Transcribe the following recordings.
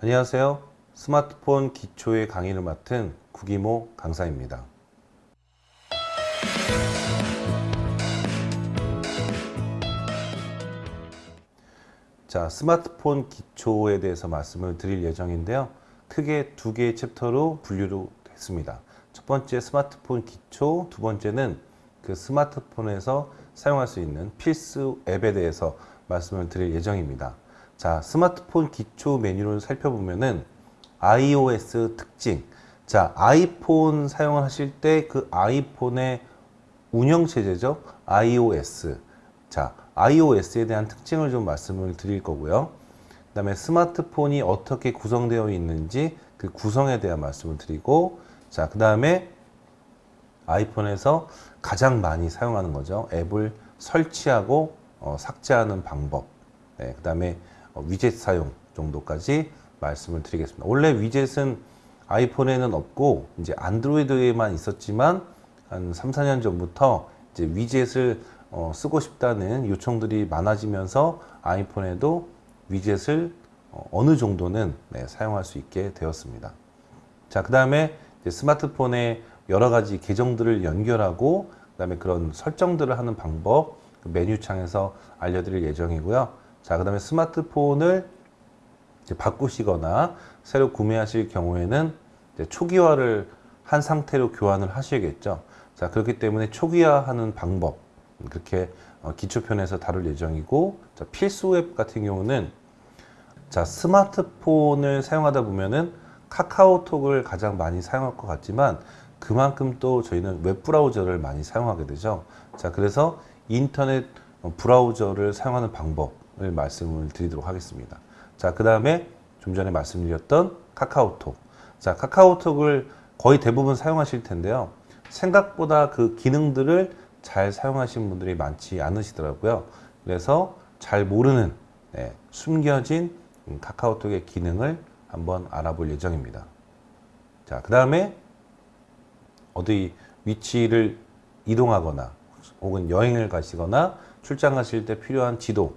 안녕하세요. 스마트폰 기초의 강의를 맡은 구기모 강사입니다. 자, 스마트폰 기초에 대해서 말씀을 드릴 예정인데요. 크게 두 개의 챕터로 분류를 했습니다. 첫 번째 스마트폰 기초, 두 번째는 그 스마트폰에서 사용할 수 있는 필수 앱에 대해서 말씀을 드릴 예정입니다. 자, 스마트폰 기초 메뉴를 살펴보면은 iOS 특징. 자, 아이폰 사용을 하실 때 그 아이폰의 운영 체제죠. iOS. 자, iOS에 대한 특징을 좀 말씀을 드릴 거고요. 그 다음에 스마트폰이 어떻게 구성되어 있는지 그 구성에 대한 말씀을 드리고 자, 그 다음에 아이폰에서 가장 많이 사용하는 거죠. 앱을 설치하고 어, 삭제하는 방법. 네, 그 다음에 어, 위젯 사용 정도까지 말씀을 드리겠습니다. 원래 위젯은 아이폰에는 없고 이제 안드로이드에만 있었지만 한 3, 4년 전부터 이제 위젯을 어, 쓰고 싶다는 요청들이 많아지면서 아이폰에도 위젯을 어, 어느 정도는 네, 사용할 수 있게 되었습니다. 자, 그 다음에 스마트폰에 여러 가지 계정들을 연결하고 그 다음에 그런 설정들을 하는 방법 그 메뉴창에서 알려드릴 예정이고요. 자, 그 다음에 스마트폰을 바꾸시거나 새로 구매하실 경우에는 초기화를 한 상태로 교환을 하셔야겠죠. 자, 그렇기 때문에 초기화하는 방법 그렇게 어, 기초편에서 다룰 예정이고 자, 필수 앱 같은 경우는 자 스마트폰을 사용하다 보면은 카카오톡을 가장 많이 사용할 것 같지만 그만큼 또 저희는 웹브라우저를 많이 사용하게 되죠. 자 그래서 인터넷 브라우저를 사용하는 방법을 말씀을 드리도록 하겠습니다. 자 그 다음에 좀 전에 말씀드렸던 카카오톡. 자 카카오톡을 거의 대부분 사용하실 텐데요. 생각보다 그 기능들을 잘 사용하시는 분들이 많지 않으시더라고요. 그래서 잘 모르는 네, 숨겨진 카카오톡의 기능을 한번 알아볼 예정입니다. 자, 그 다음에 어디 위치를 이동하거나 혹은 여행을 가시거나 출장 가실 때 필요한 지도.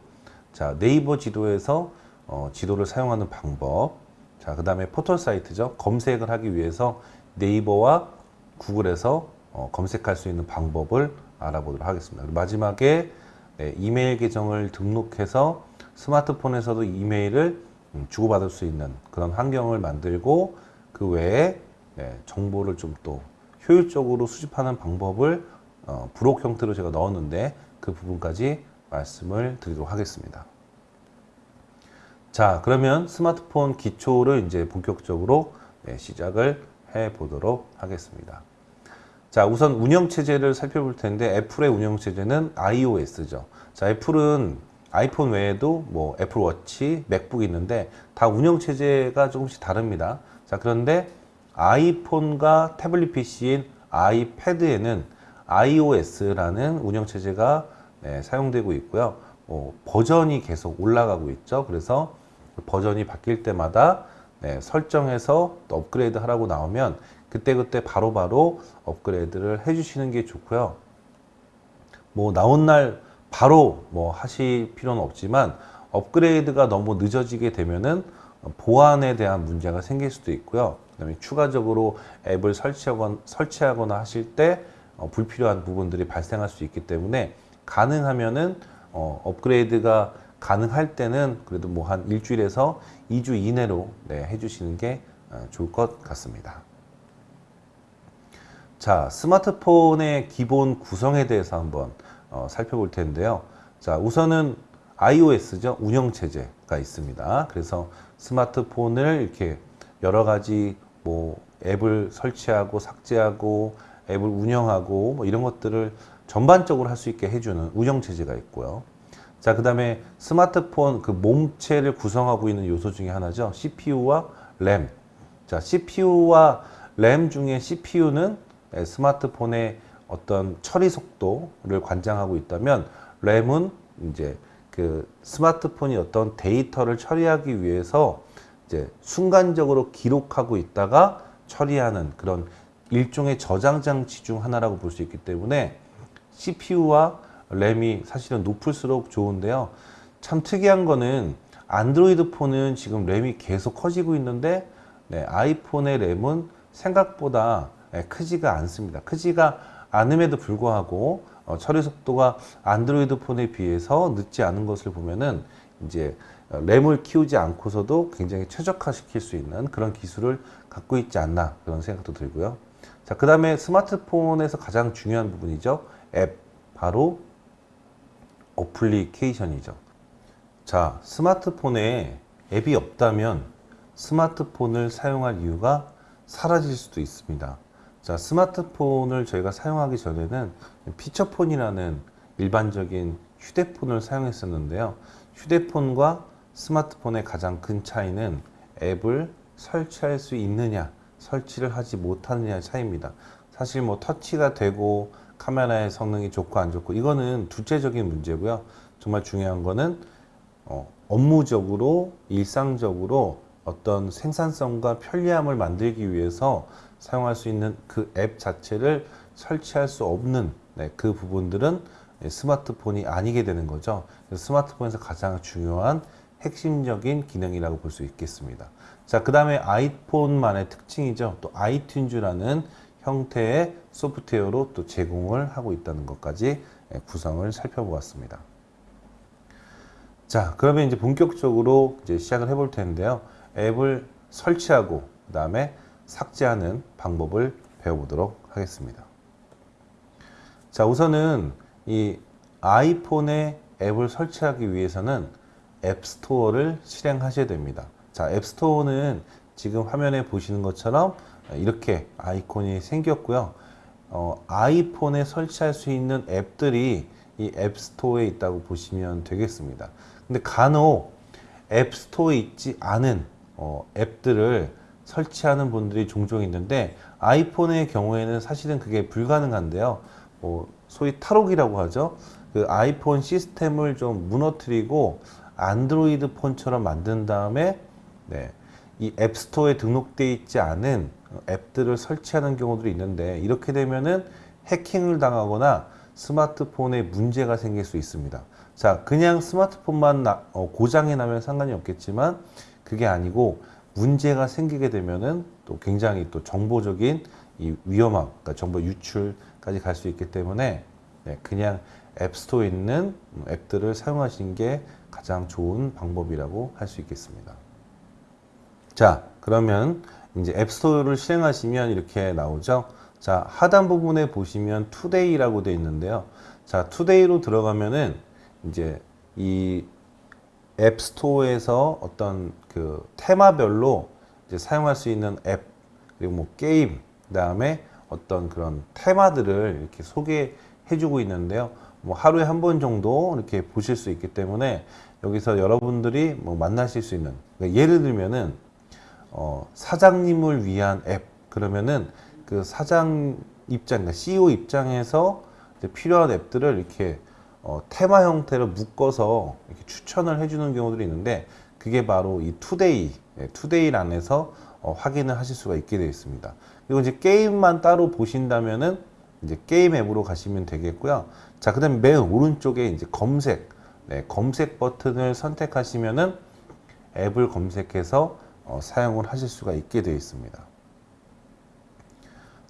자, 네이버 지도에서 어, 지도를 사용하는 방법. 자, 그 다음에 포털 사이트죠. 검색을 하기 위해서 네이버와 구글에서 어, 검색할 수 있는 방법을 알아보도록 하겠습니다. 마지막에 네, 이메일 계정을 등록해서 스마트폰에서도 이메일을 음, 주고받을 수 있는 그런 환경을 만들고 그 외에 네, 정보를 좀 또 효율적으로 수집하는 방법을 어, 브록 형태로 제가 넣었는데 그 부분까지 말씀을 드리도록 하겠습니다. 자 그러면 스마트폰 기초를 이제 본격적으로 네, 시작을 해 보도록 하겠습니다. 자, 우선 운영체제를 살펴볼 텐데 애플의 운영체제는 iOS죠. 자, 애플은 아이폰 외에도 뭐 애플워치, 맥북 있는데 다 운영체제가 조금씩 다릅니다. 자, 그런데 아이폰과 태블릿 PC인 아이패드에는 iOS라는 운영체제가 네, 사용되고 있고요. 어, 버전이 계속 올라가고 있죠. 그래서 버전이 바뀔 때마다 네, 설정해서 또 업그레이드 하라고 나오면 그때그때 바로바로 업그레이드를 해주시는 게 좋고요. 뭐 나온 날 바로 뭐 하실 필요는 없지만 업그레이드가 너무 늦어지게 되면은 보안에 대한 문제가 생길 수도 있고요. 그다음에 추가적으로 앱을 설치하거나, 설치하거나 하실 때 어, 불필요한 부분들이 발생할 수 있기 때문에 가능하면은 어, 업그레이드가 가능할 때는 그래도 뭐 한 일주일에서 2주 이내로 네, 해주시는 게 어, 좋을 것 같습니다. 자, 스마트폰의 기본 구성에 대해서 한번 어, 살펴볼 텐데요. 자, 우선은 iOS죠. 운영체제가 있습니다. 그래서 스마트폰을 이렇게 여러 가지 뭐 앱을 설치하고 삭제하고 앱을 운영하고 뭐 이런 것들을 전반적으로 할 수 있게 해주는 운영체제가 있고요. 자, 그 다음에 스마트폰 그 몸체를 구성하고 있는 요소 중에 하나죠. CPU와 램. 자, CPU와 램 중에 CPU는 예, 스마트폰의 어떤 처리 속도를 관장하고 있다면 램은 이제 그 스마트폰이 어떤 데이터를 처리하기 위해서 이제 순간적으로 기록하고 있다가 처리하는 그런 일종의 저장 장치 중 하나라고 볼 수 있기 때문에 CPU와 램이 사실은 높을수록 좋은데요. 참 특이한 거는 안드로이드 폰은 지금 램이 계속 커지고 있는데 네, 아이폰의 램은 생각보다 네, 크지가 않습니다. 크지가 않음에도 불구하고 어, 처리 속도가 안드로이드 폰에 비해서 늦지 않은 것을 보면은 이제 어, 램을 키우지 않고서도 굉장히 최적화시킬 수 있는 그런 기술을 갖고 있지 않나 그런 생각도 들고요. 자, 그 다음에 스마트폰에서 가장 중요한 부분이죠. 앱, 바로 어플리케이션이죠. 자, 스마트폰에 앱이 없다면 스마트폰을 사용할 이유가 사라질 수도 있습니다. 자, 스마트폰을 저희가 사용하기 전에는 피처폰이라는 일반적인 휴대폰을 사용했었는데요. 휴대폰과 스마트폰의 가장 큰 차이는 앱을 설치할 수 있느냐, 설치를 하지 못하느냐의 차이입니다. 사실 뭐 터치가 되고 카메라의 성능이 좋고 안 좋고 이거는 둘째적인 문제고요. 정말 중요한 거는 어, 업무적으로 일상적으로 어떤 생산성과 편리함을 만들기 위해서 사용할 수 있는 그 앱 자체를 설치할 수 없는 네, 그 부분들은 스마트폰이 아니게 되는 거죠. 스마트폰에서 가장 중요한 핵심적인 기능이라고 볼 수 있겠습니다. 자, 그 다음에 아이폰만의 특징이죠. 또 아이튠즈라는 형태의 소프트웨어로 또 제공을 하고 있다는 것까지 구성을 살펴보았습니다. 자, 그러면 이제 본격적으로 이제 시작을 해볼 텐데요. 앱을 설치하고 그 다음에 삭제하는 방법을 배워보도록 하겠습니다. 자, 우선은 이 아이폰에 앱을 설치하기 위해서는 앱스토어를 실행하셔야 됩니다. 자, 앱스토어는 지금 화면에 보시는 것처럼 이렇게 아이콘이 생겼고요. 어, 아이폰에 설치할 수 있는 앱들이 이 앱스토어에 있다고 보시면 되겠습니다. 근데 간혹 앱스토어에 있지 않은 어, 앱들을 설치하는 분들이 종종 있는데 아이폰의 경우에는 사실은 그게 불가능한데요. 뭐 소위 탈옥이라고 하죠. 그 아이폰 시스템을 좀 무너뜨리고 안드로이드 폰처럼 만든 다음에 네, 이 앱스토어에 등록되어 있지 않은 앱들을 설치하는 경우들이 있는데 이렇게 되면은 해킹을 당하거나 스마트폰에 문제가 생길 수 있습니다. 자, 그냥 스마트폰만 나, 어, 고장이 나면 상관이 없겠지만 그게 아니고 문제가 생기게 되면은 또 굉장히 또 정보적인 이 위험함, 그러니까 정보 유출까지 갈 수 있기 때문에 네, 그냥 앱스토어에 있는 앱들을 사용하시는 게 가장 좋은 방법이라고 할 수 있겠습니다. 자, 그러면 이제 앱스토어를 실행하시면 이렇게 나오죠. 자, 하단 부분에 보시면 투데이라고 되어 있는데요. 자, 투데이로 들어가면은 이제 이 앱스토어에서 어떤 그 테마별로 이제 사용할 수 있는 앱 그리고 뭐 게임 그 다음에 어떤 그런 테마들을 이렇게 소개해 주고 있는데요. 뭐 하루에 한 번 정도 이렇게 보실 수 있기 때문에 여기서 여러분들이 뭐 만나실 수 있는 그러니까 예를 들면은 어, 사장님을 위한 앱 그러면은 그 사장 입장, 그러니까 CEO 입장에서 필요한 앱들을 이렇게 어, 테마 형태로 묶어서 이렇게 추천을 해주는 경우들이 있는데 그게 바로 이 Today, 네, Today 란에서 어, 확인을 하실 수가 있게 되어 있습니다. 그리고 이제 게임만 따로 보신다면은 이제 게임 앱으로 가시면 되겠고요. 자, 그 다음에 맨 오른쪽에 이제 검색, 네, 검색 버튼을 선택하시면은 앱을 검색해서 어, 사용을 하실 수가 있게 되어 있습니다.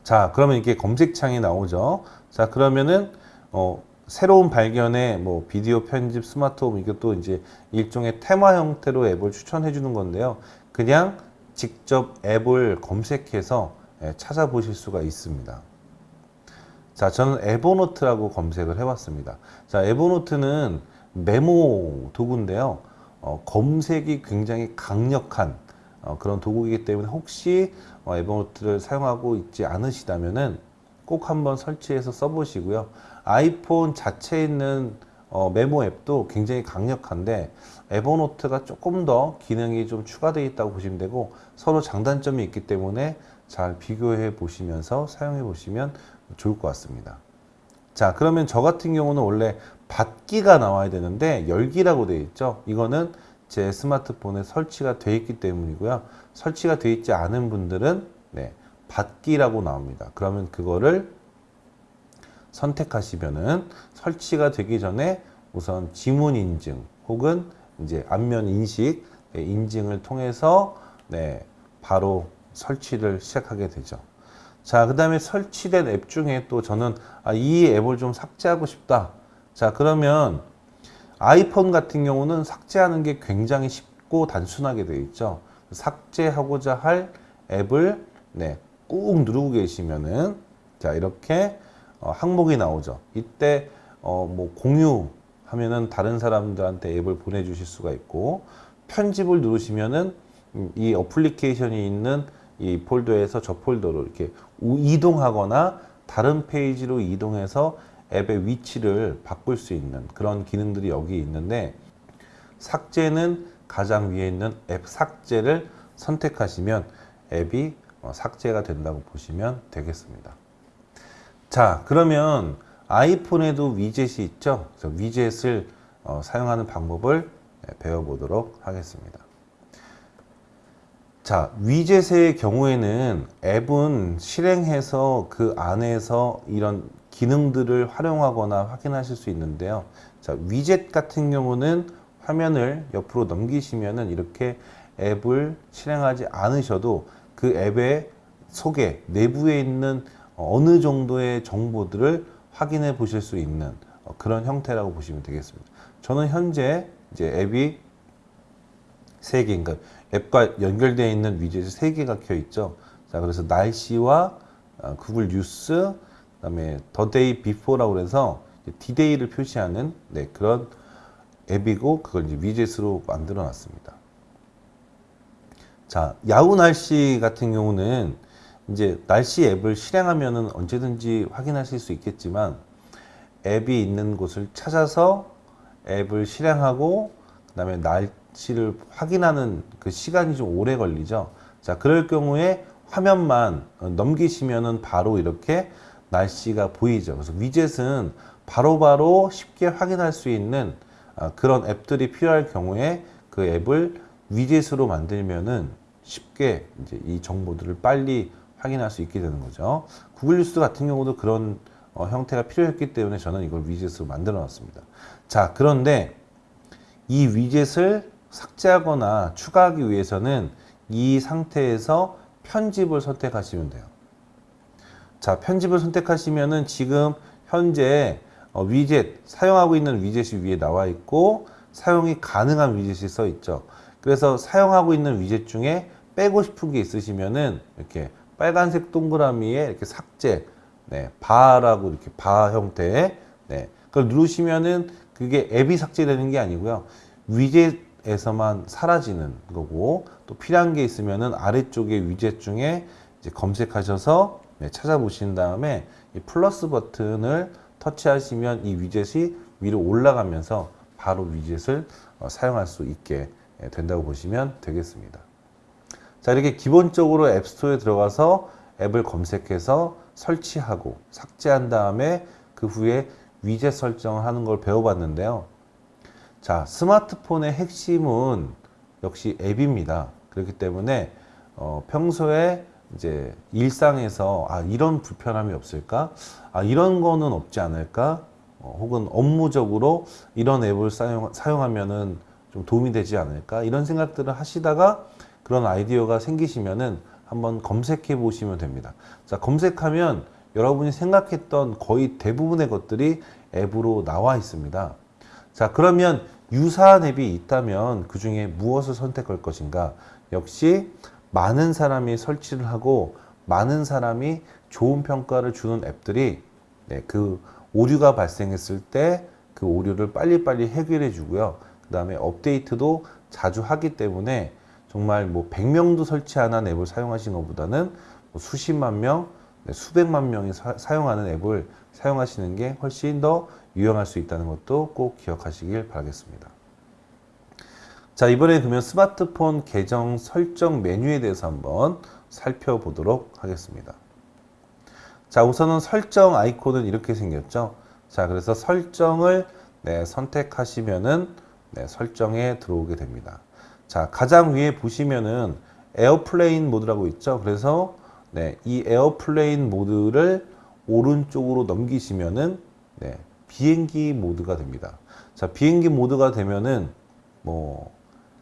자, 그러면 이게 검색창이 나오죠. 자, 그러면은 어, 새로운 발견의 뭐 비디오 편집 스마트홈 이것도 이제 일종의 테마 형태로 앱을 추천해 주는 건데요. 그냥 직접 앱을 검색해서 예, 찾아보실 수가 있습니다. 자, 저는 에버노트라고 검색을 해봤습니다. 자, 에버노트는 메모 도구인데요. 어, 검색이 굉장히 강력한 어, 그런 도구이기 때문에 혹시 어, 에버노트를 사용하고 있지 않으시다면은 꼭 한번 설치해서 써보시고요. 아이폰 자체에 있는 어, 메모 앱도 굉장히 강력한데 에버노트가 조금 더 기능이 좀 추가되어 있다고 보시면 되고 서로 장단점이 있기 때문에 잘 비교해 보시면서 사용해 보시면 좋을 것 같습니다. 자 그러면 저 같은 경우는 원래 받기가 나와야 되는데 열기라고 되어 있죠. 이거는 제 스마트폰에 설치가 되어 있기 때문이고요. 설치가 되어 있지 않은 분들은 네, 받기라고 나옵니다. 그러면 그거를 선택하시면은 설치가 되기 전에 우선 지문 인증 혹은 이제 안면 인식 네, 인증을 통해서 네, 바로 설치를 시작하게 되죠. 자, 그 다음에 설치된 앱 중에 또 저는 아, 이 앱을 좀 삭제하고 싶다. 자, 그러면 아이폰 같은 경우는 삭제하는 게 굉장히 쉽고 단순하게 되어 있죠. 삭제하고자 할 앱을 네, 꾹 누르고 계시면은 자, 이렇게 어, 항목이 나오죠. 이때 어, 뭐 공유 하면은 다른 사람들한테 앱을 보내주실 수가 있고 편집을 누르시면은 음, 이 어플리케이션이 있는 이 폴더에서 저 폴더로 이렇게 우- 이동하거나 다른 페이지로 이동해서 앱의 위치를 바꿀 수 있는 그런 기능들이 여기 있는데 삭제는 가장 위에 있는 앱 삭제를 선택하시면 앱이 어, 삭제가 된다고 보시면 되겠습니다. 자, 그러면 아이폰에도 위젯이 있죠. 위젯을 어, 사용하는 방법을 네, 배워보도록 하겠습니다. 자, 위젯의 경우에는 앱은 실행해서 그 안에서 이런 기능들을 활용하거나 확인하실 수 있는데요. 자, 위젯 같은 경우는 화면을 옆으로 넘기시면은 이렇게 앱을 실행하지 않으셔도 그 앱의 속에 내부에 있는 어느 정도의 정보들을 확인해 보실 수 있는 어, 그런 형태라고 보시면 되겠습니다. 저는 현재 이제 앱이 세 개, 그러니까 앱과 연결되어 있는 위젯이 세 개가 켜 있죠. 자, 그래서 날씨와 어, 구글 뉴스, 그다음에 The Day Before라고 해서 디데이를 표시하는 네, 그런 앱이고 그걸 이제 위젯으로 만들어 놨습니다. 자, 야후 날씨 같은 경우는 이제 날씨 앱을 실행하면은 언제든지 확인하실 수 있겠지만 앱이 있는 곳을 찾아서 앱을 실행하고 그 다음에 날씨를 확인하는 그 시간이 좀 오래 걸리죠. 자, 그럴 경우에 화면만 어, 넘기시면은 바로 이렇게 날씨가 보이죠. 그래서 위젯은 바로바로 쉽게 확인할 수 있는 아, 그런 앱들이 필요할 경우에 그 앱을 위젯으로 만들면은 쉽게 이제 이 정보들을 빨리 확인할 수 있게 되는 거죠. 구글 뉴스 같은 경우도 그런 어, 형태가 필요했기 때문에 저는 이걸 위젯으로 만들어 놨습니다. 자, 그런데 이 위젯을 삭제하거나 추가하기 위해서는 이 상태에서 편집을 선택하시면 돼요. 자, 편집을 선택하시면은 지금 현재 어, 위젯, 사용하고 있는 위젯이 위에 나와 있고 사용이 가능한 위젯이 써 있죠. 그래서 사용하고 있는 위젯 중에 빼고 싶은 게 있으시면은 이렇게 빨간색 동그라미에 이렇게 삭제, 네, 바라고 이렇게 바 형태의, 네, 그걸 누르시면은 그게 앱이 삭제되는 게 아니고요. 위젯에서만 사라지는 거고 또 필요한 게 있으면은 아래쪽에 위젯 중에 이제 검색하셔서 네, 찾아보신 다음에 이 플러스 버튼을 터치하시면 이 위젯이 위로 올라가면서 바로 위젯을 어, 사용할 수 있게 예, 된다고 보시면 되겠습니다. 자, 이렇게 기본적으로 앱스토어에 들어가서 앱을 검색해서 설치하고 삭제한 다음에 그 후에 위젯 설정을 하는 걸 배워봤는데요. 자, 스마트폰의 핵심은 역시 앱입니다. 그렇기 때문에 어, 평소에 이제 일상에서 아 이런 불편함이 없을까? 아 이런 거는 없지 않을까? 어, 혹은 업무적으로 이런 앱을 사용, 사용하면은 좀 도움이 되지 않을까? 이런 생각들을 하시다가 그런 아이디어가 생기시면은 한번 검색해 보시면 됩니다. 자, 검색하면 여러분이 생각했던 거의 대부분의 것들이 앱으로 나와 있습니다. 자, 그러면 유사한 앱이 있다면 그 중에 무엇을 선택할 것인가? 역시 많은 사람이 설치를 하고 많은 사람이 좋은 평가를 주는 앱들이 네, 그 오류가 발생했을 때 그 오류를 빨리빨리 해결해 주고요. 그 다음에 업데이트도 자주 하기 때문에 정말 뭐 100명도 설치 안 한 앱을 사용하시는 것보다는 뭐 수십만 명, 네, 수백만 명이 사, 용하는 앱을 사용하시는 게 훨씬 더 유용할 수 있다는 것도 꼭 기억하시길 바라겠습니다. 자, 이번에 그러면 스마트폰 계정 설정 메뉴에 대해서 한번 살펴보도록 하겠습니다. 자, 우선은 설정 아이콘은 이렇게 생겼죠. 자, 그래서 설정을 네, 선택하시면은 네, 설정에 들어오게 됩니다. 자, 가장 위에 보시면은 airplane mode라고 있죠. 그래서 네, 이 airplane mode를 오른쪽으로 넘기시면은 네, 비행기 모드가 됩니다. 자, 비행기 모드가 되면은 뭐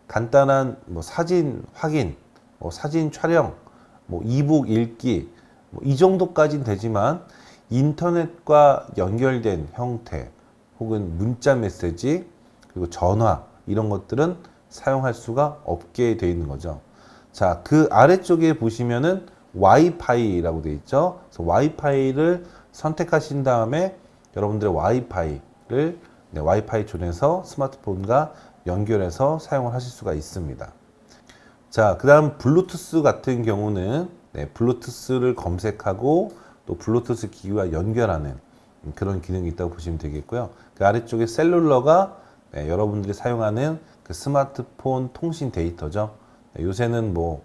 간단한 뭐 사진 확인, 뭐 사진 촬영, 뭐 이북 읽기 뭐 이 정도까지는 되지만 인터넷과 연결된 형태 혹은 문자 메시지 그리고 전화 이런 것들은 사용할 수가 없게 되어 있는 거죠. 자, 그 아래쪽에 보시면은 와이파이라고 되어 있죠. 그래서 와이파이를 선택하신 다음에 여러분들의 와이파이를 네, 와이파이 존에서 스마트폰과 연결해서 사용을 하실 수가 있습니다. 자, 그 다음 블루투스 같은 경우는 네, 블루투스를 검색하고 또 블루투스 기기와 연결하는 그런 기능이 있다고 보시면 되겠고요. 그 아래쪽에 셀룰러가 네, 여러분들이 사용하는 그 스마트폰 통신 데이터죠. 네, 요새는 뭐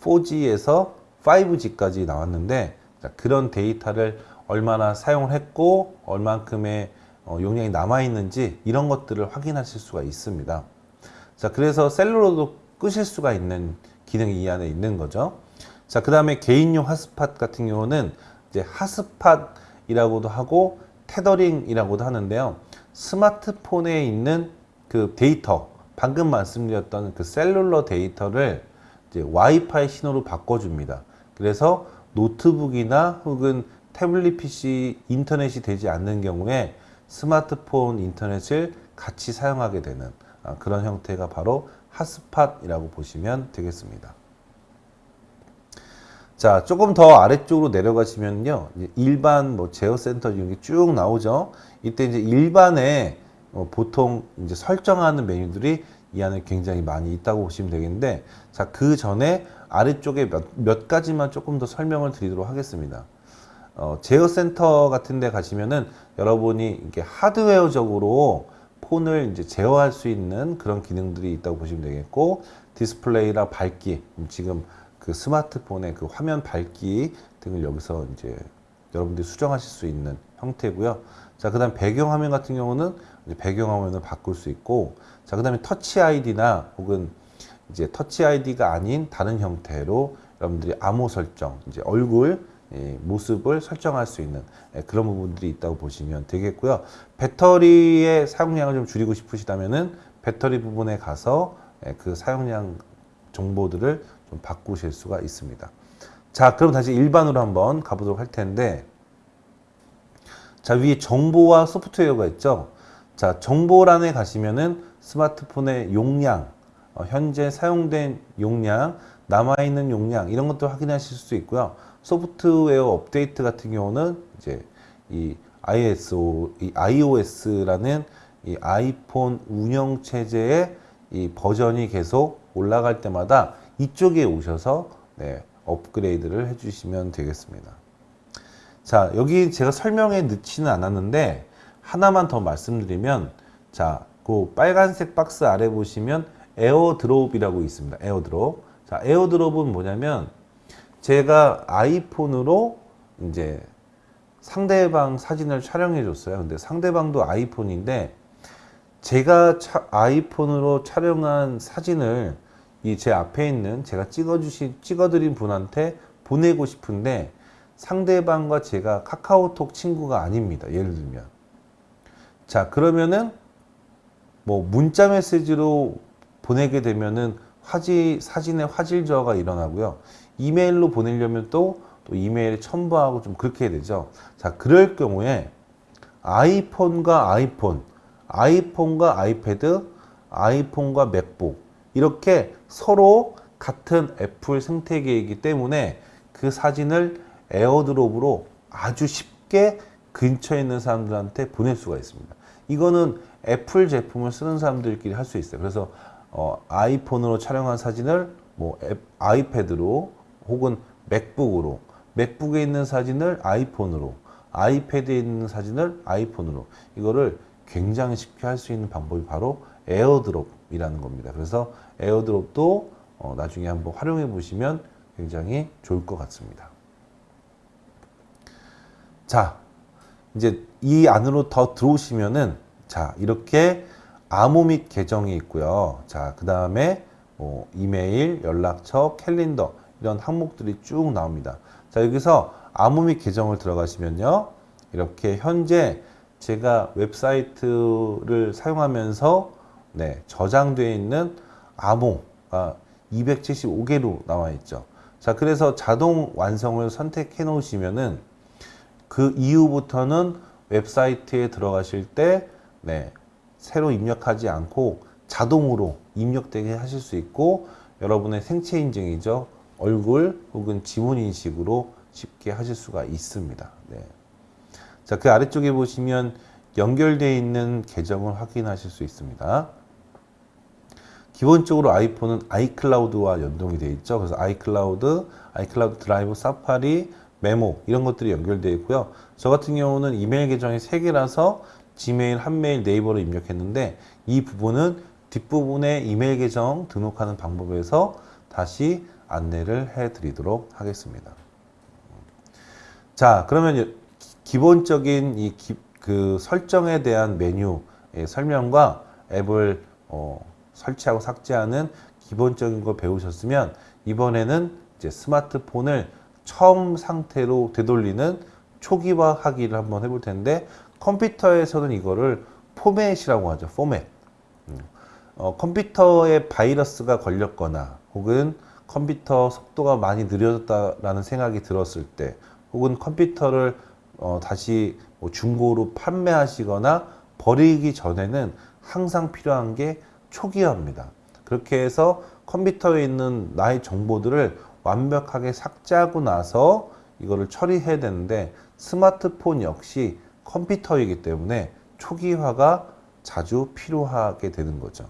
4G에서 5G까지 나왔는데 자, 그런 데이터를 얼마나 사용을 했고 얼만큼의 어, 용량이 남아 있는지 이런 것들을 확인하실 수가 있습니다. 자, 그래서 cellular도 끄실 수가 있는 기능이 이 안에 있는 거죠. 자, 그 다음에 개인용 핫스팟 같은 경우는 이제 hotspot이라고도 하고 tethering이라고도 하는데요. 스마트폰에 있는 그 데이터, 방금 말씀드렸던 그 cellular 데이터를 이제 와이파이 신호로 바꿔줍니다. 그래서 노트북이나 혹은 태블릿 PC 인터넷이 되지 않는 경우에 스마트폰 인터넷을 같이 사용하게 되는 아, 그런 형태가 바로 핫스팟이라고 보시면 되겠습니다. 자, 조금 더 아래쪽으로 내려가시면요. 일반 뭐 제어 센터 이런 게 쭉 나오죠. 이때 이제 일반에 어, 보통 이제 설정하는 메뉴들이 이 안에 굉장히 많이 있다고 보시면 되겠는데, 자, 그 전에 아래쪽에 몇, 몇 가지만 조금 더 설명을 드리도록 하겠습니다. 어, 제어 센터 같은 데 가시면은 여러분이 이렇게 하드웨어적으로 폰을 이제 제어할 수 있는 그런 기능들이 있다고 보시면 되겠고 디스플레이나 밝기 지금 그 스마트폰의 그 화면 밝기 등을 여기서 이제 여러분들이 수정하실 수 있는 형태고요. 자, 그 다음 배경 화면 같은 경우는 이제 배경 화면을 바꿀 수 있고 자, 그 다음에 터치 아이디나 혹은 이제 터치 아이디가 아닌 다른 형태로 여러분들이 암호 설정, 이제 얼굴 예, 모습을 설정할 수 있는 예, 그런 부분들이 있다고 보시면 되겠고요. 배터리의 사용량을 좀 줄이고 싶으시다면은 배터리 부분에 가서 예, 그 사용량 정보들을 좀 바꾸실 수가 있습니다. 자, 그럼 다시 일반으로 한번 가보도록 할 텐데, 자, 위에 정보와 소프트웨어가 있죠. 자, 정보란에 가시면은 스마트폰의 용량, 어, 현재 사용된 용량, 남아있는 용량, 이런 것도 확인하실 수 있고요. 소프트웨어 업데이트 같은 경우는 이제 이 iOS, 이 iOS라는 이 아이폰 운영 체제의 이 버전이 계속 올라갈 때마다 이쪽에 오셔서 네, 업그레이드를 해주시면 되겠습니다. 자, 여기 제가 설명에 넣지는 않았는데 하나만 더 말씀드리면 자, 그 빨간색 박스 아래 보시면 에어드롭이라고 있습니다. 에어드롭. 자, 에어드롭은 뭐냐면 제가 아이폰으로 이제 상대방 사진을 촬영해 줬어요. 근데 상대방도 아이폰인데 제가 차, 아이폰으로 촬영한 사진을 이 제 앞에 있는 제가 찍어주신 찍어드린 분한테 보내고 싶은데 상대방과 제가 카카오톡 친구가 아닙니다. 예를 들면 자 그러면은 뭐 문자 메시지로 보내게 되면은 화질 사진의 화질 저하가 일어나고요. 이메일로 보내려면 또, 또 이메일에 첨부하고 좀 그렇게 해야 되죠. 자, 그럴 경우에 아이폰과 아이폰, 아이폰과 아이패드, 아이폰과 맥북 이렇게 서로 같은 애플 생태계이기 때문에 그 사진을 에어드롭으로 아주 쉽게 근처에 있는 사람들한테 보낼 수가 있습니다. 이거는 애플 제품을 쓰는 사람들끼리 할 수 있어요. 그래서 어, 아이폰으로 촬영한 사진을 뭐 앱, 아이패드로 혹은 맥북으로 맥북에 있는 사진을 아이폰으로 아이패드에 있는 사진을 아이폰으로 이거를 굉장히 쉽게 할 수 있는 방법이 바로 에어드롭이라는 겁니다. 그래서 에어드롭도 어, 나중에 한번 활용해 보시면 굉장히 좋을 것 같습니다. 자, 이제 이 안으로 더 들어오시면은 자, 이렇게 암호 및 계정이 있고요. 자, 그 다음에 뭐 이메일, 연락처, 캘린더 이런 항목들이 쭉 나옵니다. 자, 여기서 암호 및 계정을 들어가시면요. 이렇게 현재 제가 웹사이트를 사용하면서 네, 저장되어 있는 암호가 275개로 나와 있죠. 자, 그래서 자동 완성을 선택해 놓으시면은 그 이후부터는 웹사이트에 들어가실 때 네, 새로 입력하지 않고 자동으로 입력되게 하실 수 있고 여러분의 생체 인증이죠. 얼굴 혹은 지문 인식으로 쉽게 하실 수가 있습니다. 네. 자, 그 아래쪽에 보시면 연결되어 있는 계정을 확인하실 수 있습니다. 기본적으로 아이폰은 아이클라우드와 연동이 되어 있죠. 그래서 아이클라우드, 아이클라우드 드라이브, 사파리, 메모 이런 것들이 연결되어 있고요. 저 같은 경우는 이메일 계정이 3개라서 지메일, 한메일, 네이버로 입력했는데 이 부분은 뒷부분에 이메일 계정 등록하는 방법에서 다시 안내를 해 드리도록 하겠습니다. 자, 그러면 기본적인 이 그 설정에 대한 메뉴의 설명과 앱을 어, 설치하고 삭제하는 기본적인 거 배우셨으면 이번에는 이제 스마트폰을 처음 상태로 되돌리는 초기화하기를 한번 해볼 텐데 컴퓨터에서는 이거를 포맷이라고 하죠. 포맷. 음. 어, 컴퓨터에 바이러스가 걸렸거나 혹은 컴퓨터 속도가 많이 느려졌다라는 생각이 들었을 때 혹은 컴퓨터를 어, 다시 뭐 중고로 판매하시거나 버리기 전에는 항상 필요한 게 초기화입니다. 그렇게 해서 컴퓨터에 있는 나의 정보들을 완벽하게 삭제하고 나서 이거를 처리해야 되는데 스마트폰 역시 컴퓨터이기 때문에 초기화가 자주 필요하게 되는 거죠.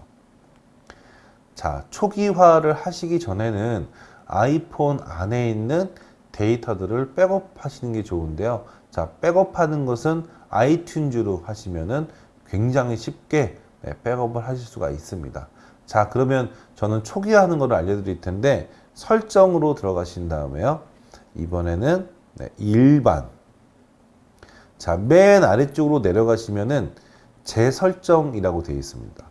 자, 초기화를 하시기 전에는 아이폰 안에 있는 데이터들을 백업하시는 게 좋은데요. 자, 백업하는 것은 아이튠즈로 하시면은 굉장히 쉽게 네, 백업을 하실 수가 있습니다. 자, 그러면 저는 초기화하는 것을 알려드릴 텐데 설정으로 들어가신 다음에요. 이번에는 네, 일반. 자, 맨 아래쪽으로 내려가시면은 재설정이라고 되어 있습니다.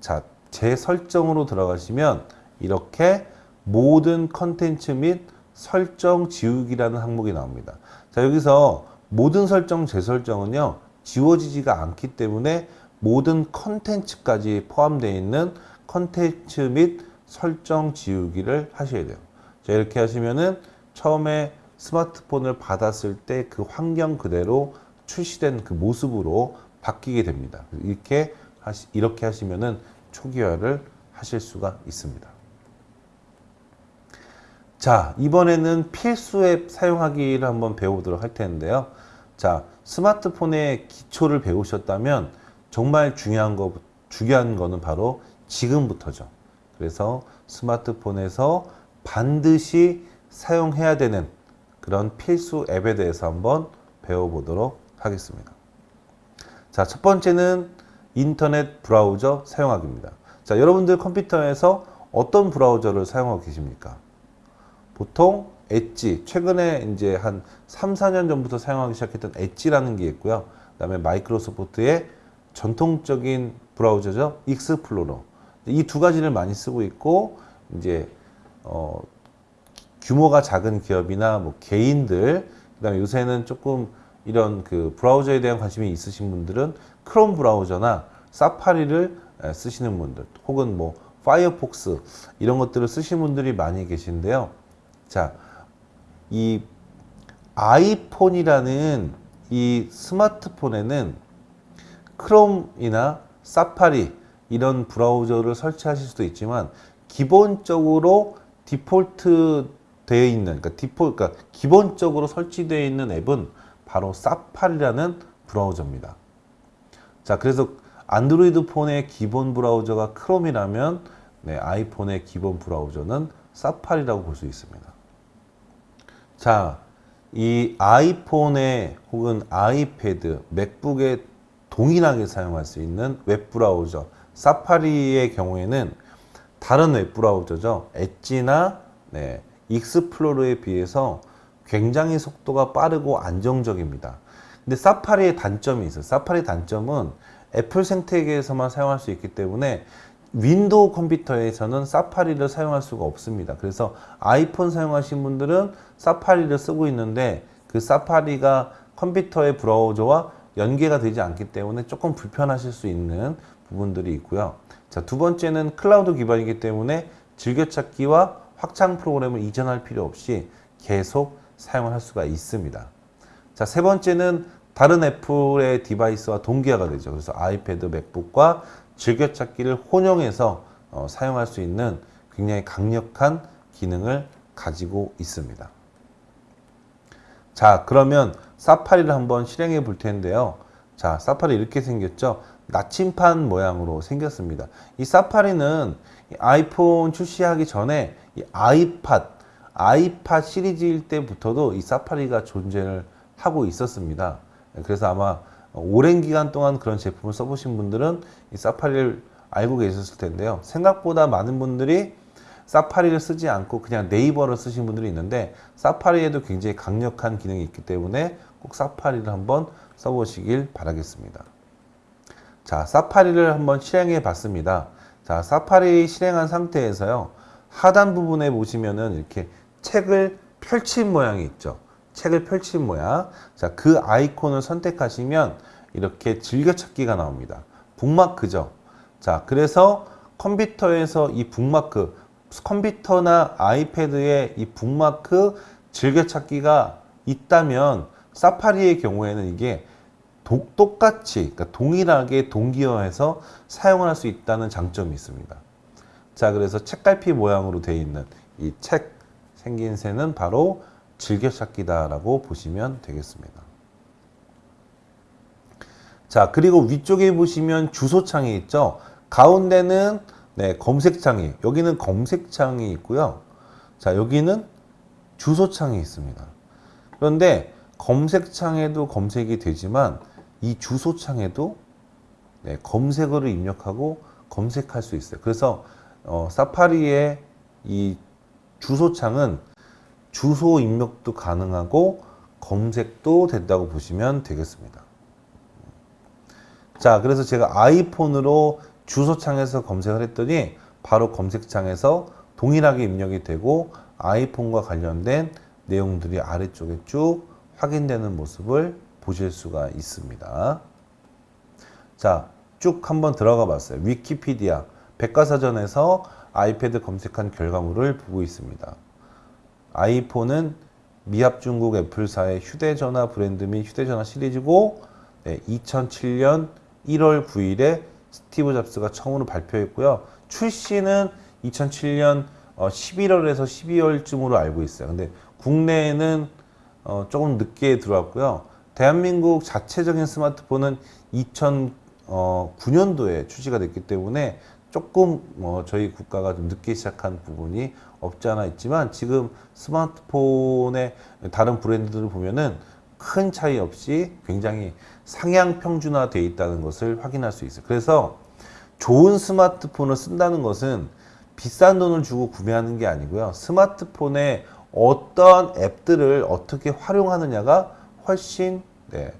자, 재설정으로 들어가시면 이렇게 모든 컨텐츠 및 설정 지우기라는 항목이 나옵니다. 자, 여기서 모든 설정, 재설정은요, 지워지지가 않기 때문에 모든 컨텐츠까지 포함되어 있는 컨텐츠 및 설정 지우기를 하셔야 돼요. 자, 이렇게 하시면은 처음에 스마트폰을 받았을 때 그 환경 그대로 출시된 그 모습으로 바뀌게 됩니다. 이렇게 하시, 이렇게 하시면은 초기화를 하실 수가 있습니다. 자, 이번에는 필수 앱 사용하기를 한번 배워보도록 할 텐데요. 자, 스마트폰의 기초를 배우셨다면 정말 중요한 거, 중요한 거는 바로 지금부터죠. 그래서 스마트폰에서 반드시 사용해야 되는 그런 필수 앱에 대해서 한번 배워보도록 하겠습니다. 자, 첫 번째는 인터넷 브라우저 사용하기입니다. 자, 여러분들 컴퓨터에서 어떤 브라우저를 사용하고 계십니까? 보통 엣지, 최근에 이제 한 3, 4년 전부터 사용하기 시작했던 엣지라는 게 있고요. 그 다음에 마이크로소프트의 전통적인 브라우저죠. 익스플로러. 이 두 가지를 많이 쓰고 있고, 이제, 어, 규모가 작은 기업이나 뭐 개인들, 그 다음에 요새는 조금 이런 그 브라우저에 대한 관심이 있으신 분들은 크롬 브라우저나 사파리를 쓰시는 분들, 혹은 뭐 파이어폭스 이런 것들을 쓰시는 분들이 많이 계신데요. 자, 이 아이폰이라는 이 스마트폰에는 크롬이나 사파리 이런 브라우저를 설치하실 수도 있지만 기본적으로 디폴트 되어 있는 그러니까 디폴 그러니까 기본적으로 설치되어 있는 앱은 바로 사파리라는 브라우저입니다. 자, 그래서 안드로이드 폰의 기본 브라우저가 크롬이라면 네, 아이폰의 기본 브라우저는 사파리라고 볼 수 있습니다. 자, 이 아이폰에 혹은 아이패드, 맥북에 동일하게 사용할 수 있는 웹브라우저 사파리의 경우에는 다른 웹브라우저죠. 엣지나 네, 익스플로러에 비해서 굉장히 속도가 빠르고 안정적입니다. 근데 사파리의 단점이 있어요. 사파리 단점은 애플 생태계에서만 사용할 수 있기 때문에 윈도우 컴퓨터에서는 사파리를 사용할 수가 없습니다. 그래서 아이폰 사용하신 분들은 사파리를 쓰고 있는데 그 사파리가 컴퓨터의 브라우저와 연계가 되지 않기 때문에 조금 불편하실 수 있는 부분들이 있고요. 자, 두 번째는 클라우드 기반이기 때문에 즐겨찾기와 확장 프로그램을 이전할 필요 없이 계속 사용을 할 수가 있습니다. 자, 세 번째는 다른 애플의 device와 동기화가 되죠. 그래서 아이패드, 맥북과 즐겨찾기를 혼용해서 어, 사용할 수 있는 굉장히 강력한 기능을 가지고 있습니다. 자, 그러면 사파리를 한번 실행해 볼 텐데요. 자, 사파리 이렇게 생겼죠? 나침판 모양으로 생겼습니다. 이 사파리는 이 아이폰 출시하기 전에 이 아이팟, 아이팟 시리즈일 때부터도 이 사파리가 존재를 하고 있었습니다. 그래서 아마 오랜 기간 동안 그런 제품을 써보신 분들은 이 사파리를 알고 계셨을 텐데요. 생각보다 많은 분들이 사파리를 쓰지 않고 그냥 네이버를 쓰신 분들이 있는데 사파리에도 굉장히 강력한 기능이 있기 때문에 꼭 사파리를 한번 써보시길 바라겠습니다. 자, 사파리를 한번 실행해 봤습니다. 자, 사파리 실행한 상태에서요. 하단 부분에 보시면은 이렇게 책을 펼친 모양이 있죠. 책을 펼친 모양. 자, 그 아이콘을 선택하시면 이렇게 즐겨찾기가 나옵니다. 북마크죠. 자, 그래서 컴퓨터에서 이 북마크, 컴퓨터나 아이패드에 이 북마크 즐겨찾기가 있다면 사파리의 경우에는 이게 도, 똑같이, 그러니까 동일하게 동기화해서 사용을 할수 있다는 장점이 있습니다. 자, 그래서 책갈피 모양으로 되어 있는 이 책 생긴 새는 바로 즐겨찾기다라고 보시면 되겠습니다. 자, 그리고 위쪽에 보시면 주소창이 있죠. 가운데는 네, 검색창이, 여기는 검색창이 있고요. 자, 여기는 주소창이 있습니다. 그런데 검색창에도 검색이 되지만 이 주소창에도 네, 검색어를 입력하고 검색할 수 있어요. 그래서 어, 사파리의 이 주소창은 주소 입력도 가능하고 검색도 된다고 보시면 되겠습니다. 자, 그래서 제가 아이폰으로 주소창에서 검색을 했더니 바로 검색창에서 동일하게 입력이 되고 아이폰과 관련된 내용들이 아래쪽에 쭉 확인되는 모습을 보실 수가 있습니다. 자, 쭉 한번 들어가 봤어요. 위키피디아, 백과사전에서 아이패드 검색한 결과물을 보고 있습니다. 아이폰은 미합 중국 애플사의 휴대전화 브랜드 및 휴대전화 시리즈고 네, 2007년 1월 9일에 스티브 잡스가 처음으로 발표했고요. 출시는 2007년 11월에서 12월쯤으로 알고 있어요. 근데 국내에는 어, 조금 늦게 들어왔고요. 대한민국 자체적인 스마트폰은 2009년도에 출시가 됐기 때문에 조금 어, 저희 국가가 좀 늦게 시작한 부분이 없지 않아 있지만 지금 스마트폰의 다른 브랜드들을 보면은 큰 차이 없이 굉장히 상향 평준화되어 있다는 것을 확인할 수 있어요. 그래서 좋은 스마트폰을 쓴다는 것은 비싼 돈을 주고 구매하는 게 아니고요. 스마트폰에 어떤 앱들을 어떻게 활용하느냐가 훨씬 네,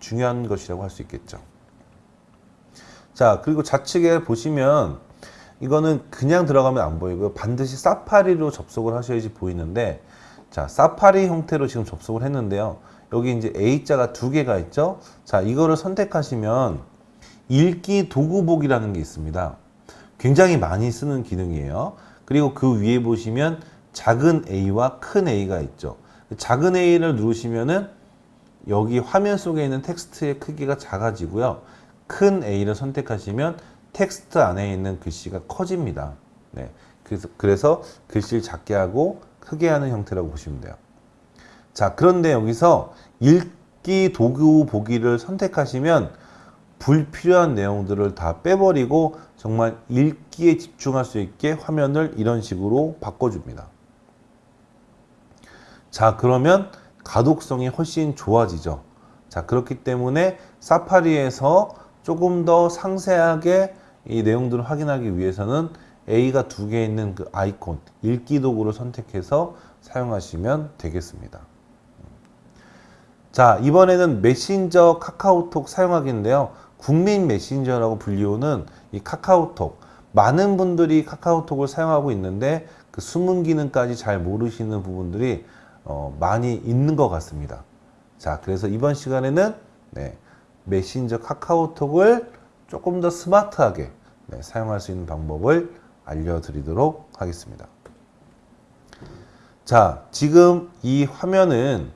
중요한 것이라고 할 수 있겠죠. 자, 그리고 좌측에 보시면 이거는 그냥 들어가면 안 보이고요. 반드시 사파리로 접속을 하셔야지 보이는데 자, 사파리 형태로 지금 접속을 했는데요. 여기 이제 A자가 두 개가 있죠. 자, 이거를 선택하시면 읽기 도구복이라는 게 있습니다. 굉장히 많이 쓰는 기능이에요. 그리고 그 위에 보시면 작은 A와 큰 A가 있죠. 작은 A를 누르시면은 여기 화면 속에 있는 텍스트의 크기가 작아지고요. 큰 A를 선택하시면 텍스트 안에 있는 글씨가 커집니다. 네. 그래서, 그래서 글씨를 작게 하고 크게 하는 형태라고 보시면 돼요. 자, 그런데 여기서 읽기 도구 보기를 선택하시면 불필요한 내용들을 다 빼버리고 정말 읽기에 집중할 수 있게 화면을 이런 식으로 바꿔줍니다. 자, 그러면 가독성이 훨씬 좋아지죠. 자, 그렇기 때문에 사파리에서 조금 더 상세하게 이 내용들을 확인하기 위해서는 A가 두 개 있는 그 아이콘, 읽기 도구를 선택해서 사용하시면 되겠습니다. 자, 이번에는 메신저 카카오톡 사용하기인데요. 국민 메신저라고 불리우는 이 카카오톡. 많은 분들이 카카오톡을 사용하고 있는데 그 숨은 기능까지 잘 모르시는 부분들이 어, 많이 있는 것 같습니다. 자, 그래서 이번 시간에는 네, 메신저 카카오톡을 조금 더 스마트하게 네, 사용할 수 있는 방법을 알려드리도록 하겠습니다. 자, 지금 이 화면은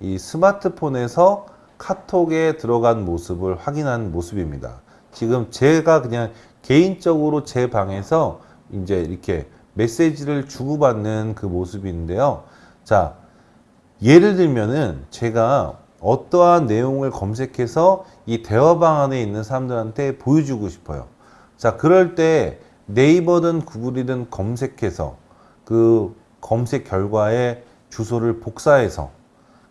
이 스마트폰에서 카톡에 들어간 모습을 확인한 모습입니다. 지금 제가 그냥 개인적으로 제 방에서 이제 이렇게 메시지를 주고받는 그 모습인데요. 자, 예를 들면은 제가 어떠한 내용을 검색해서 이 대화방 안에 있는 사람들한테 보여주고 싶어요. 자, 그럴 때 네이버든 구글이든 검색해서 그 검색 결과의 주소를 복사해서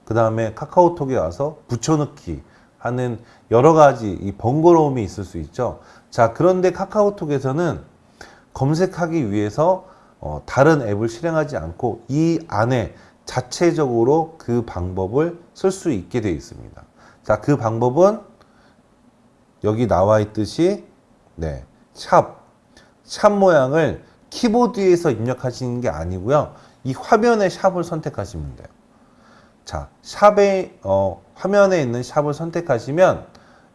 그 다음에 카카오톡에 와서 붙여넣기 하는 여러 가지 이 번거로움이 있을 수 있죠. 자, 그런데 카카오톡에서는 검색하기 위해서 어, 다른 앱을 실행하지 않고 이 안에 자체적으로 그 방법을 쓸 수 있게 되어 있습니다. 자, 그 방법은 여기 나와 있듯이 네, 샵, 샵 모양을 키보드에서 입력하시는 게 아니고요. 이 화면의 샵을 선택하시면 돼요. 자, 샵의 어, 화면에 있는 샵을 선택하시면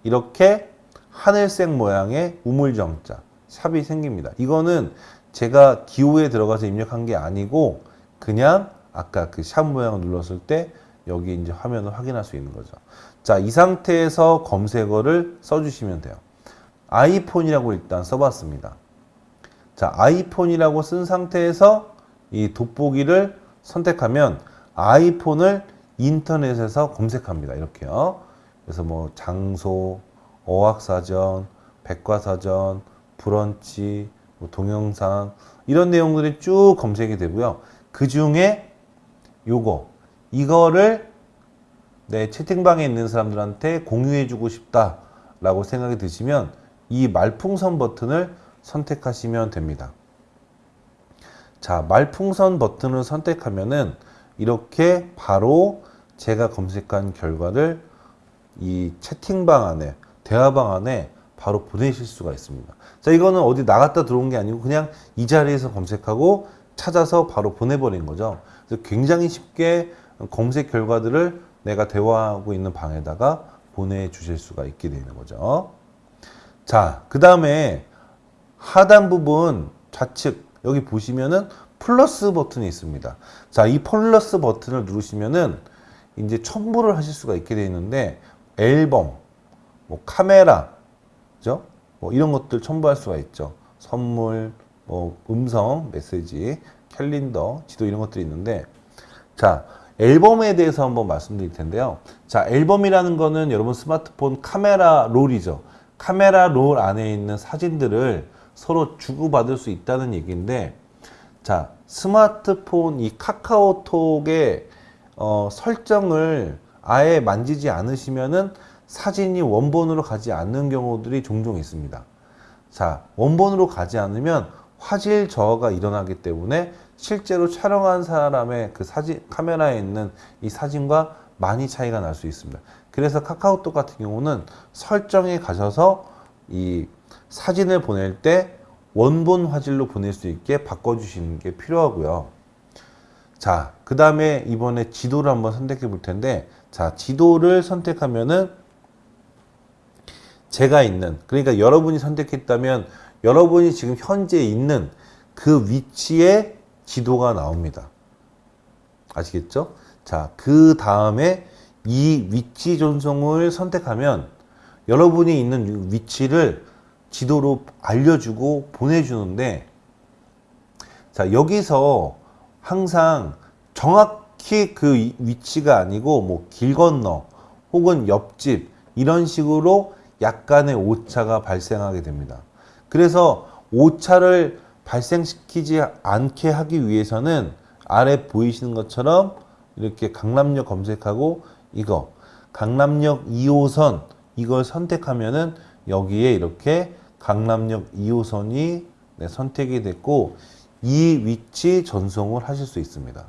이렇게 하늘색 모양의 우물정자 샵이 생깁니다. 이거는 제가 기호에 들어가서 입력한 게 아니고 그냥 아까 그 샵 모양을 눌렀을 때 여기 이제 화면을 확인할 수 있는 거죠. 자, 이 상태에서 검색어를 써주시면 돼요. 아이폰이라고 일단 써봤습니다. 자, 아이폰이라고 쓴 상태에서 이 돋보기를 선택하면 아이폰을 인터넷에서 검색합니다. 이렇게요. 그래서 뭐 장소, 어학사전, 백과사전, 브런치, 뭐 동영상 이런 내용들이 쭉 검색이 되고요. 그 중에 요거 이거를 내 채팅방에 있는 사람들한테 공유해주고 싶다 라고 생각이 드시면 이 말풍선 버튼을 선택하시면 됩니다. 자, 말풍선 버튼을 선택하면은 이렇게 바로 제가 검색한 결과를 이 채팅방 안에, 대화방 안에 바로 보내실 수가 있습니다. 자, 이거는 어디 나갔다 들어온 게 아니고 그냥 이 자리에서 검색하고 찾아서 바로 보내버린 거죠. 그래서 굉장히 쉽게 검색 결과들을 내가 대화하고 있는 방에다가 보내주실 수가 있게 되는 거죠. 자, 그 다음에 하단 부분 좌측 여기 보시면은 플러스 버튼이 있습니다. 자, 이 플러스 버튼을 누르시면은 이제 첨부를 하실 수가 있게 되어 있는데 앨범, 뭐 카메라, 그죠? 뭐 이런 것들 첨부할 수가 있죠. 선물, 뭐 음성, 메시지, 캘린더, 지도 이런 것들이 있는데 자, 앨범에 대해서 한번 말씀드릴 텐데요. 자, 앨범이라는 거는 여러분 스마트폰 카메라 롤이죠. 카메라 롤 안에 있는 사진들을 서로 주고받을 수 있다는 얘기인데 자 스마트폰 이 카카오톡의 어, 설정을 아예 만지지 않으시면은 사진이 원본으로 가지 않는 경우들이 종종 있습니다. 자 원본으로 가지 않으면 화질 저하가 일어나기 때문에 실제로 촬영한 사람의 그 사진 카메라에 있는 이 사진과 많이 차이가 날 수 있습니다. 그래서 카카오톡 같은 경우는 설정에 가셔서 이 사진을 보낼 때 원본 화질로 보낼 수 있게 바꿔주시는 게 필요하고요. 자, 그 다음에 이번에 지도를 한번 선택해 볼 텐데, 자, 지도를 선택하면은 제가 있는, 그러니까 여러분이 선택했다면 여러분이 지금 현재 있는 그 위치에 지도가 나옵니다. 아시겠죠? 자, 그 다음에 이 위치 전송을 선택하면 여러분이 있는 위치를 지도로 알려주고 보내주는데 자 여기서 항상 정확히 그 위치가 아니고 뭐 길 건너 혹은 옆집 이런 식으로 약간의 오차가 발생하게 됩니다. 그래서 오차를 발생시키지 않게 하기 위해서는 아래 보이시는 것처럼 이렇게 강남역 검색하고 이거 강남역 2호선 이걸 선택하면은 여기에 이렇게 강남역 2호선이 네, 선택이 됐고 이 위치 전송을 하실 수 있습니다.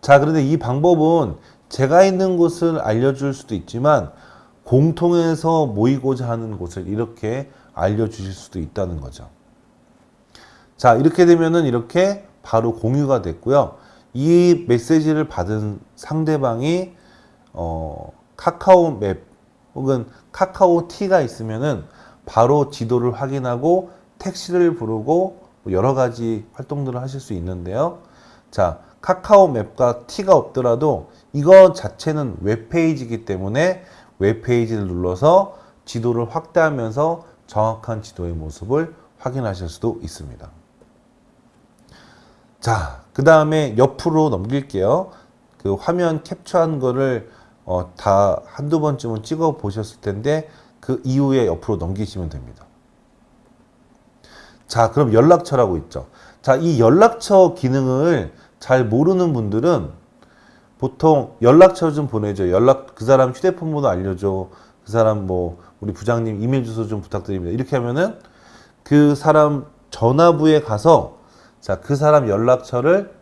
자, 그런데 이 방법은 제가 있는 곳을 알려줄 수도 있지만 공통해서 모이고자 하는 곳을 이렇게 알려주실 수도 있다는 거죠. 자, 이렇게 되면은 이렇게 바로 공유가 됐고요. 이 메시지를 받은 상대방이 어, 카카오 맵 혹은 카카오 티가 있으면은 바로 지도를 확인하고 택시를 부르고 뭐 여러 가지 활동들을 하실 수 있는데요. 자, 카카오 맵과 티가 없더라도 이거 자체는 웹페이지이기 때문에 웹페이지를 눌러서 지도를 확대하면서 정확한 지도의 모습을 확인하실 수도 있습니다. 자, 그 다음에 옆으로 넘길게요. 그 화면 캡처한 거를 어, 다 한두 번쯤은 찍어 보셨을 텐데 그 이후에 옆으로 넘기시면 됩니다. 자, 그럼 연락처라고 있죠. 자, 이 연락처 기능을 잘 모르는 분들은 보통 연락처 좀 보내줘. 연락, 그 사람 휴대폰 번호 알려줘. 그 사람 뭐, 우리 부장님 이메일 주소 좀 부탁드립니다. 이렇게 하면은 그 사람 전화부에 가서 자, 그 사람 연락처를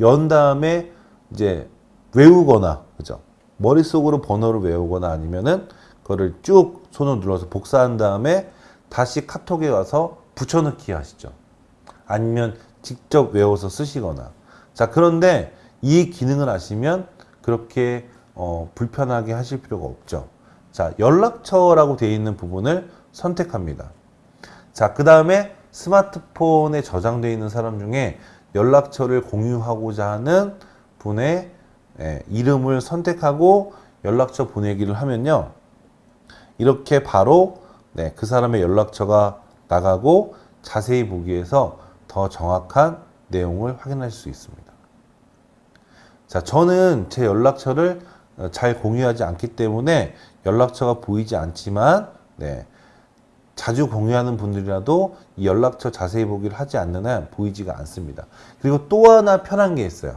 연 다음에 이제 외우거나, 그죠? 머릿속으로 번호를 외우거나 아니면은 그거를 쭉 손을 눌러서 복사한 다음에 다시 카톡에 가서 붙여넣기 하시죠. 아니면 직접 외워서 쓰시거나. 자, 그런데 이 기능을 아시면 그렇게 어, 불편하게 하실 필요가 없죠. 자, 연락처라고 되어 있는 부분을 선택합니다. 자, 그 다음에 스마트폰에 저장되어 있는 사람 중에 연락처를 공유하고자 하는 분의 예, 이름을 선택하고 연락처 보내기를 하면요. 이렇게 바로 네, 그 사람의 연락처가 나가고 자세히 보기 위해서 더 정확한 내용을 확인할 수 있습니다. 자, 저는 제 연락처를 어, 잘 공유하지 않기 때문에 연락처가 보이지 않지만, 네, 자주 공유하는 분들이라도 이 연락처 자세히 보기를 하지 않는 한 보이지가 않습니다. 그리고 또 하나 편한 게 있어요.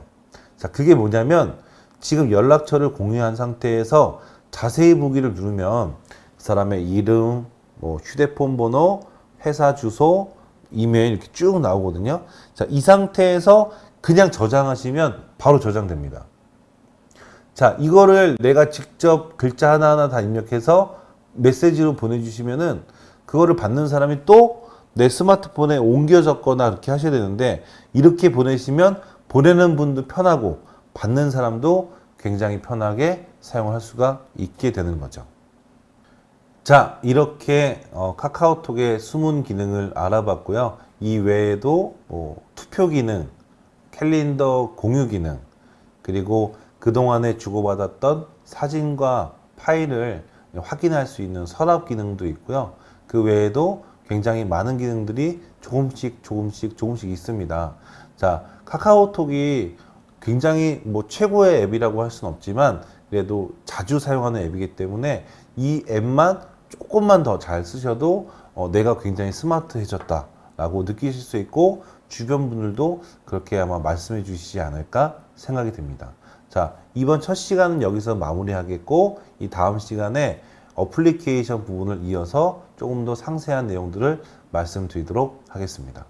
자, 그게 뭐냐면 지금 연락처를 공유한 상태에서 자세히 보기를 누르면 그 사람의 이름, 뭐 휴대폰 번호, 회사 주소, 이메일 이렇게 쭉 나오거든요. 자, 이 상태에서 그냥 저장하시면 바로 저장됩니다. 자, 이거를 내가 직접 글자 하나하나 다 입력해서 메시지로 보내주시면은 그거를 받는 사람이 또 내 스마트폰에 옮겨 적거나 그렇게 하셔야 되는데 이렇게 보내시면 보내는 분도 편하고 받는 사람도 굉장히 편하게 사용할 수가 있게 되는 거죠. 자, 이렇게 어, 카카오톡의 숨은 기능을 알아봤고요. 이 외에도 뭐 투표 기능, 캘린더 공유 기능, 그리고 그동안에 주고받았던 사진과 파일을 확인할 수 있는 서랍 기능도 있고요. 그 외에도 굉장히 많은 기능들이 조금씩 조금씩 조금씩 있습니다. 자, 카카오톡이 굉장히 뭐 최고의 앱이라고 할 수는 없지만 그래도 자주 사용하는 앱이기 때문에 이 앱만 조금만 더 잘 쓰셔도 어, 내가 굉장히 스마트해졌다 라고 느끼실 수 있고 주변 분들도 그렇게 아마 말씀해 주시지 않을까 생각이 듭니다. 자, 이번 첫 시간은 여기서 마무리하겠고 이 다음 시간에 어플리케이션 부분을 이어서 조금 더 상세한 내용들을 말씀드리도록 하겠습니다.